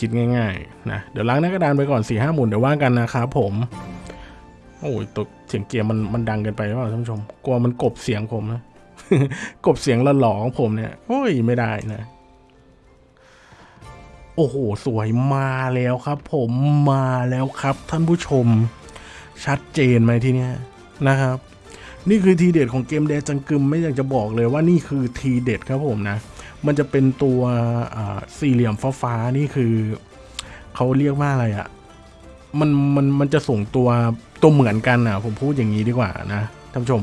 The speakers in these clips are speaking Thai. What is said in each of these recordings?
คิดง่ายๆนะเดี๋ยวล้างหน้ากระดานไปก่อน4ี่ห้าหมุนเดี๋ยวว่ากันนะครับผมโอ้ยตัวเสียงเกียร์มันมันดังเกินไปหรือเปล่าท่านผู้ชมกลัวมันกบเสียงผมนะกบเสียงละหลอของผมเนี่ยโอ้ยไม่ได้นะ โอ้โหสวยมาแล้วครับ ผมมาแล้วครับ ท่านผู้ชม ชัดเจนไหมทีเนี้ยนะครับ นี่คือทีเด็ดของเกมแดจังกึมไม่อยากจะบอกเลยว่านี่คือทีเด็ดครับผมนะ มันจะเป็นตัวสี่เหลี่ยมฟ้าๆนี่คือเขาเรียกว่าอะไรอะ่ะมันมันมันจะส่งตัวตัวเหมือนกันอะ ผมพูดอย่างนี้ดีกว่านะท่านผู้ชม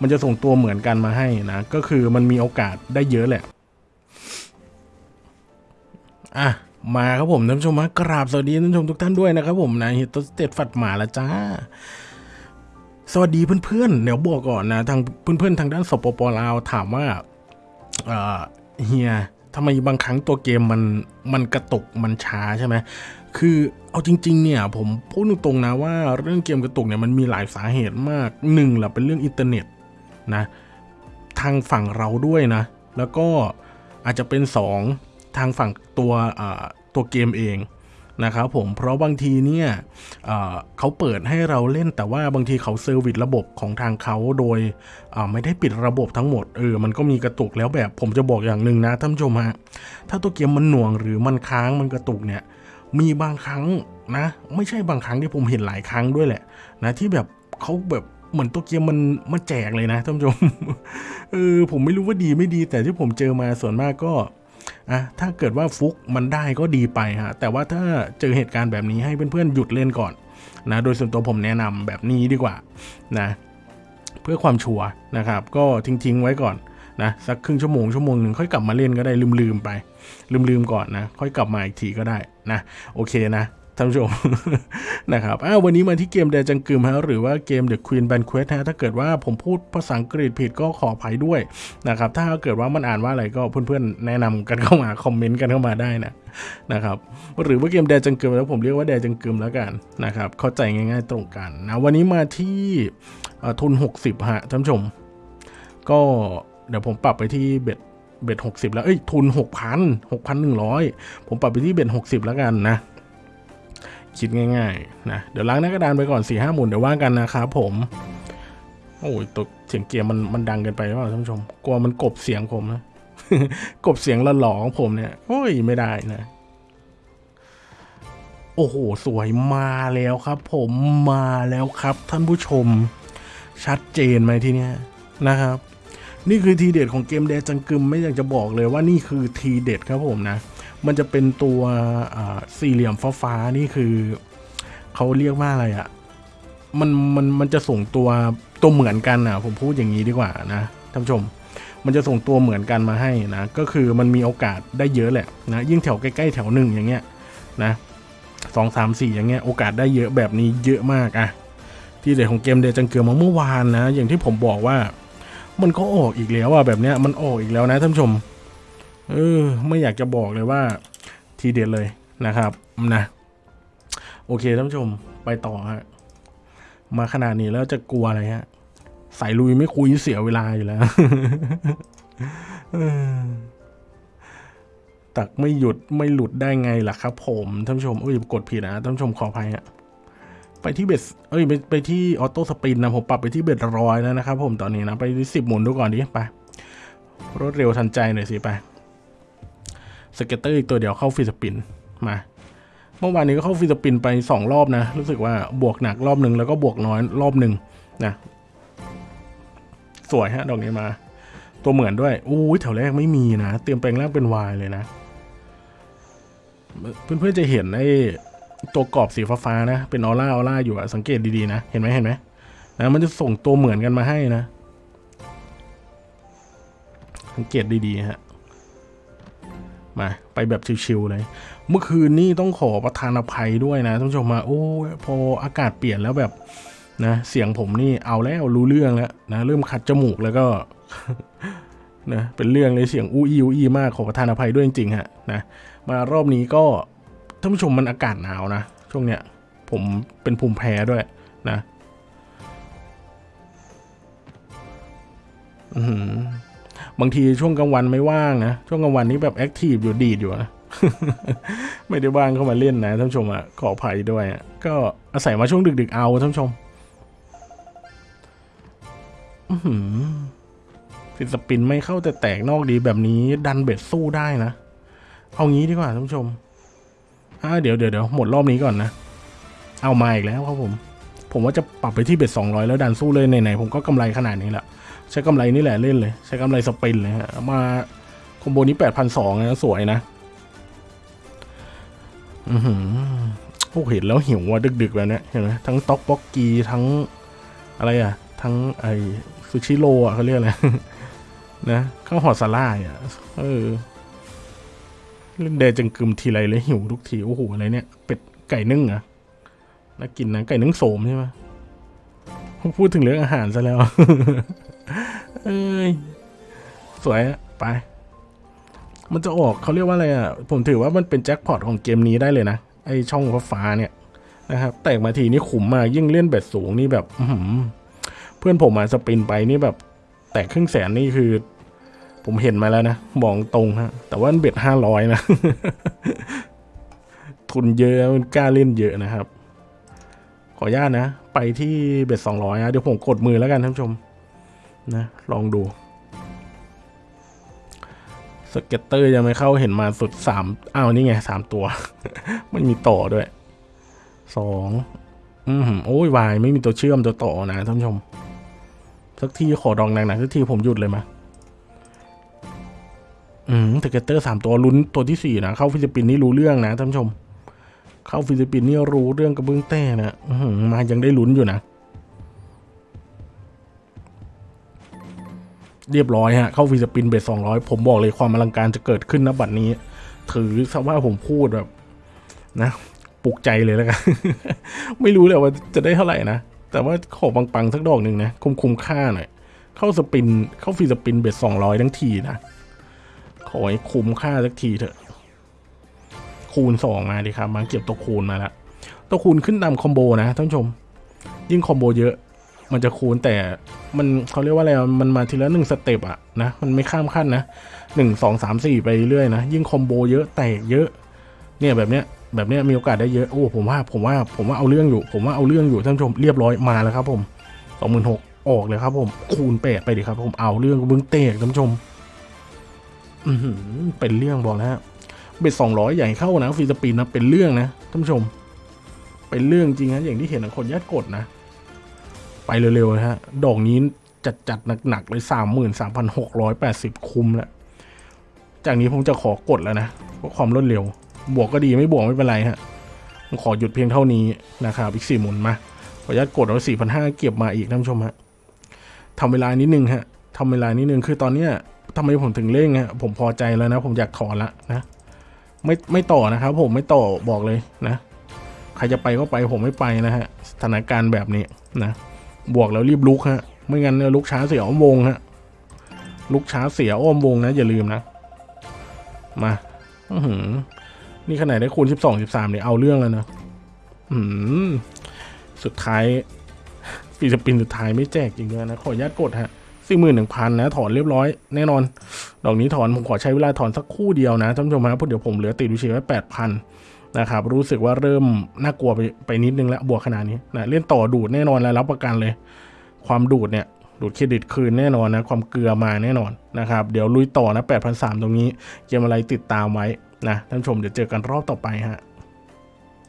มันจะส่งตัวเหมือนกันมาให้นะ ก็คือมันมีโอกาสได้เยอะแหละ อะ มาครับผมท่านผู้ชมฮะกราบสวัสดีท่านผู้ชมทุกท่านด้วยนะครับผมนะฮิตสเตตฟัดหมาละจ้าสวัสดีเพื่อนๆเดี๋ยวบอกก่อนนะทางเพื่อนๆทางด้านสปปลาวถามว่า เฮียทำไมบางครั้งตัวเกมมันมันกระตุกมันช้าใช่ไหมคือเอาจริง ๆ เนี่ย ผมพูดตรงๆนะว่าเรื่องเกมกระตุกเนี่ยมันมีหลายสาเหตุมากหนึ่งแหละเป็นเรื่องอินเทอร์เน็ตนะทางฝั่งเราด้วยนะ แล้วก็อาจจะเป็น 2 ทางฝั่งตัวตัวเกมเอง นะครับผมเพราะบางทีเนี่ยเเขาเปิดให้เราเล่นแต่ว่าบางทีเขาเซอร์วิสระบบของทางเขาโดยไม่ได้ปิดระบบทั้งหมดเออมันก็มีกระตุกแล้วแบบผมจะบอกอย่างหนึ่งนะท่านผู้ชมฮะถ้าตัวเกมมันหน่วงหรือมันค้างมันกระตุกเนี่ยมีบางครั้งนะ ไม่ใช่บางครั้งที่ผมเห็นหลายครั้งด้วยแหละนะที่แบบเขาแบบเหมือนตัวเกมมันมาแจกเลยนะท่านผู้ชมเออผมไม่รู้ว่าดีไม่ดีแต่ที่ผมเจอมาส่วนมากก็ อะถ้าเกิดว่าฟุกมันได้ก็ดีไปฮะแต่ว่าถ้าเจอเหตุการณ์แบบนี้ให้เพื่อนๆหยุดเล่นก่อนนะโดยส่วนตัวผมแนะนำแบบนี้ดีกว่านะเพื่อความชัวร์นะครับ ก็ทิ้งๆไว้ก่อนนะสักครึ่งชั่วโมงชั่วโมงหนึ่งค่อยกลับมาเล่นก็ได้ลืมๆไป ลืมๆก่อนนะ ค่อยกลับมาอีกทีก็ได้นะโอเคนะ ท่านผู้ชมนะครับอ้าววันนี้มาที่เกมแดจังกึมฮะหรือว่าเกม The Queen Banquet ฮะถ้าเกิดว่าผมพูดภาษาอังกฤษผิดก็ขออภัยด้วยนะครับถ้าเกิดว่ามันอ่านว่าอะไรก็เพื่อนๆแนะนำกันเข้ามาคอมเมนต์กันเข้ามาได้นะนะครับหรือว่าเกมแดจังกึมแล้วผมเรียกว่าแดจังกึมแล้วกันนะครับเข้าใจง่ายๆตรงกันนะวันนี้มาที่ทุน 60ฮะท่านผู้ชม ก็เดี๋ยวผมปรับไปที่เบ็ดเบ็ดหกสิบแล้ว เอ้ย ทุนหกพันหกพันหนึ่งร้อยผมปรับไปที่เบ็ดหกสิบแล้วกันนะ คิดง่ายๆนะเดี๋ยวล้างหน้ากระดานไปก่อนสี่ห้าหมุนเดี๋ยวว่ากันนะครับผมโอ้ยตัวเสียงเกียร์มันมันดังเกินไปหรือเปล่าท่านผู้ชมกลัวมันกบเสียงผมนะกบเสียงละหลอของผมเนี่ยโอ้ยไม่ได้นะโอ้โห สวยมาแล้วครับผมมาแล้วครับท่านผู้ชม ชัดเจนไหมทีเนี้ยนะครับ นี่คือทีเด็ดของเกมแดจังกึมไม่อยากจะบอกเลยว่านี่คือทีเด็ดครับผมนะ มันจะเป็นตัวสี่เหลี่ยมฟ้าๆนี่คือเขาเรียกว่าอะไรอะ่ะมันมันมันจะส่งตัวตัวเหมือนกันอะ ผมพูดอย่างนี้ดีกว่านะท่านผู้ชม มันจะส่งตัวเหมือนกันมาให้นะ ก็คือมันมีโอกาสได้เยอะแหละนะยิ่งแถวใกล้ๆแถวหนึ่งอย่างเงี้ยนะสองสามสี่อย่างเงี้ยโอกาสได้เยอะแบบนี้เยอะมากอะที่เด็ดของเกมเดจังเกิมมาเมื่อวานนะ อย่างที่ผมบอกว่า มันก็ออกอีกแล้วอะแบบเนี้ยมันออกอีกแล้วนะท่านผู้ชม เออ ไม่อยากจะบอกเลยว่าทีเด็ดเลยนะครับนะโอเคท่านผู้ชมไปต่อฮะมาขนาดนี้แล้วจะกลัวอะไรฮะสายลุยไม่คุยเสียเวลาอยู่แล้วตักไม่หยุดไม่หลุดได้ไงล่ะครับ ผมท่านผู้ชมเอ้ยกดผิดนะท่านผู้ชมขออภัยฮะไปที่ bet เอ้ยไปไปที่ auto spin นะผมปรับไปที่ bet ร้อยแล้วนะครับ ผมตอนนี้นะไปที่สิบหมุนดูก่อนดิไปรวดเร็วทันใจหน่อยสิไป scatter อีกตัวเดียวเข้า free spinมา เมื่อวานนี้ก็เข้าฟรีสปินไปสองรอบนะ รู้สึกว่าบวกหนักรอบหนึ่งแล้วก็บวกน้อยรอบหนึ่งนะ สวยฮะ ดอกนี้มา ตัวเหมือนด้วยอู้ยแถวแรกไม่มีนะ เตรียมแปลงร่างเป็นวายเลยนะ เพื่อนๆจะเห็นไอ้ตัวกรอบสีฟ้าๆนะ เป็นออร่าออร่าอยู่อะสังเกตดีๆนะ เห็นไหมเห็นไหมนะมันจะส่งตัวเหมือนกันมาให้นะ สังเกตดีๆฮะ มาไปแบบชิวๆเลย เมื่อคืนนี่ต้องขอประทานอภัยด้วยนะท่านผู้ชมมาโอ้พออากาศเปลี่ยนแล้วแบบนะเสียงผมนี่เอาแล้วรู้เรื่องแล้วนะเริ่มขัดจมูกแล้วก็นะเป็นเรื่องเลยเสียงอู้อีอู้อีมากขอประทานอภัยด้วยจริงๆฮะนะมารอบนี้ก็ท่านผู้ชมมันอากาศหนาวนะช่วงเนี้ยผมเป็นภูมิแพ้ด้วยนะ อือหือ บางทีช่วงกลางวันไม่ว่างนะ ช่วงกลางวันนี้แบบแอคทีฟอยู่ดีดอยู่นะ ไม่ได้ว่างเข้ามาเล่นนะท่านผู้ชมอะขออภัยด้วยอะก็อาศัยมาช่วงดึก ๆ เอาท่านผู้ชมฟิสปินไม่เข้าแต่แตกนอกดีแบบนี้ดันเบ็ดสู้ได้นะ เอางี้ดีกว่าท่านผู้ชมอ่าเดี๋ยวเดี๋ยวเดี๋ยวหมดรอบนี้ก่อนนะ เอามาอีกแล้วครับผม ผมว่าจะปรับไปที่เบ็ดสองร้อยแล้วดันสู้เลยไหนๆผมก็กำไรขนาดนี้แหละ ใช้กำไรนี่แหละเล่นเลย ใช้กำไรสปินเลยฮะมาคอมโบนี้แปดพันสองนะสวยนะอือหือโอ้เห็นแล้วหิวว่ะดึกๆแบบนี้เห็นไหมทั้งต็อกบ็อกกีทั้งอะไรอะ ทั้งไอซูชิโร่อะเขาเรียกอะไรนะข้าวหอดสาล่ายอะเออเล่นเดจังกึมทีไรเลยหิวทุกทีโอ้โหอะไรเนี่ย เป็ดไก่นึ่งอะน่ากินนะไก่นึ่งโสมใช่ไหมพูดถึงเรื่องอาหารซะแล้ว เอ้ยสวยไป มันจะออกเขาเรียกว่าอะไรอะ ผมถือว่ามันเป็นแจ็คพอตของเกมนี้ได้เลยนะ ไอช่องฟ้าเนี่ยนะครับ แตกมาทีนี่ขุมมากยิ่งเล่นเบ็ดสูงนี่แบบเพื่อนผมมาสปินไปนี่แบบ แตกครึ่งแสนนี่คือ ผมเห็นมาแล้วนะมองตรงฮะ แต่ว่าเบ็ดห้าร้อยนะ ทุนเยอะมันกล้าเล่นเยอะนะครับ ขออนุญาตนะ ไปที่เบ็ดสองร้อยนะเดี๋ยวผมกดมือแล้วกันท่านผู้ชม นะ ลองดู สเก็ตเตอร์ยังไม่เข้าเห็นมาสุดสามอ้าวนี่ไงสามตัวไม่มีต่อด้วยสองอืมโอ้ยวายไม่มีตัวเชื่อมตัวต่อนะท่านผู้ชม สักทีขอดองหนักๆสักทีผมหยุดเลยมาอืม scatter สามตัวลุ้นตัวที่สี่นะเข้า free spin นี่รู้เรื่องนะท่านผู้ชม เข้า free spin นี่รู้เรื่องกระเบื้องแต้นะอื้อหือมายังได้ลุ้นอยู่นะ เรียบร้อยฮะ เข้า free spin bet สองร้อยผมบอกเลยความอลังการจะเกิดขึ้นนะบัดนี้ ถือซะว่าผมพูดแบบนะปลุกใจเลยแล้วกัน ไม่รู้เลยว่าจะได้เท่าไหร่นะ แต่ว่าขอปังๆสักดอกหนึ่งนะคุ้มคุ้มค่าหน่อยเข้า spin เข้า free spin bet สองร้อยทั้งทีนะขอให้คุ้มค่าสักทีเถอะ คูณสองมาดิครับมาเก็บตัวคูณมาแล้วตัวคูณขึ้นตาม combo นะท่านผู้ชม ยิ่ง combo เยอะ มันจะคูณแต่มันเขาเรียกว่าอะไรอะมันมาทีละหนึ่ง step อะนะมันไม่ข้ามขั้นนะหนึ่งสองสามสี่ไปเรื่อยนะ ยิ่ง combo เยอะแตกเยอะเนี่ยแบบเนี้ยแบบเนี้ยมีโอกาสได้เยอะโอ้ผมว่าผมว่าผมว่าเอาเรื่องอยู่ ผมว่าเอาเรื่องอยู่ท่านผู้ชมเรียบร้อยมาแล้วครับผมสองหมื่นหกออกเลยครับผมคูณแปดไปดิครับผมเอาเรื่องบึ้งเตกท่านผู้ชมอืเป็นเรื่องบอกแล้วฮะเบ็ดสองร้อยใหญ่เข้านะฟรีสปีนนะเป็นเรื่องนะท่านผู้ชม เป็นเรื่องจริงนะอย่างที่เห็นนะคนยัดกดนะ ไปเร็วๆนะฮะ ดอกนี้จัดจัดๆหนักๆเลยสามหมื่นสามพันหกร้อยแปดสิบคุ้มแล้ว จากนี้ผมจะขอกดแล้วนะเพราะความรวดเร็ว บวกก็ดีไม่บวกไม่เป็นไรฮะผมขอหยุดเพียงเท่านี้นะครับอีกสี่หมุนมา ขออนุญาตกดเอาสี่พันห้าเก็บมาอีกท่านผู้ชมฮะทำเวลานิดนึงฮะทำเวลานิดนึงคือตอนเนี้ยทำไมผมถึงเร่งฮะผมพอใจแล้วนะ ผมอยากถอนละนะไม่ไม่ต่อนะครับ ผมไม่ต่อบอกเลยนะ ใครจะไปก็ไปผมไม่ไปนะฮะสถานการณ์แบบนี้นะ บวกแล้วรีบลุกฮะ ไม่งั้นเนี่ยลุกช้าเสียอ้อมวงฮะ ลุกช้าเสียอ้อมวงนะ อย่าลืมนะ มาอืนี่ขนาดได้คูณสิบสองสิบสามเนี่ยเอาเรื่องแล้วนะอืมสุดท้ายฟีสปินสุดท้ายไม่แจกจริงด้วยนะ ขออนุญาตกดฮะสี่หมื่นหนึ่งพันนะ ถอนเรียบร้อย แน่นอน ดอกนี้ถอนผมขอใช้เวลาถอนสักคู่เดียวนะท่านผู้ชมครับเพราะเดี๋ยวผมเหลือติดวิเชียไว้แปดพัน นะครับรู้สึกว่าเริ่มน่ากลัวไปไปนิดนึงแล้วบวกขนาดนี้นะเล่นต่อดูดแน่นอนแล้วรับประกันเลย ความดูดเนี่ยดูดเครดิตคืนแน่นอนนะความเกลือมาแน่นอนนะครับเดี๋ยวลุยต่อนะ8 0 0ตรงนี้เกมอะไรติดตามไว้นะท่านชมเดี๋ยวเจอกันรอบต่อไปฮะ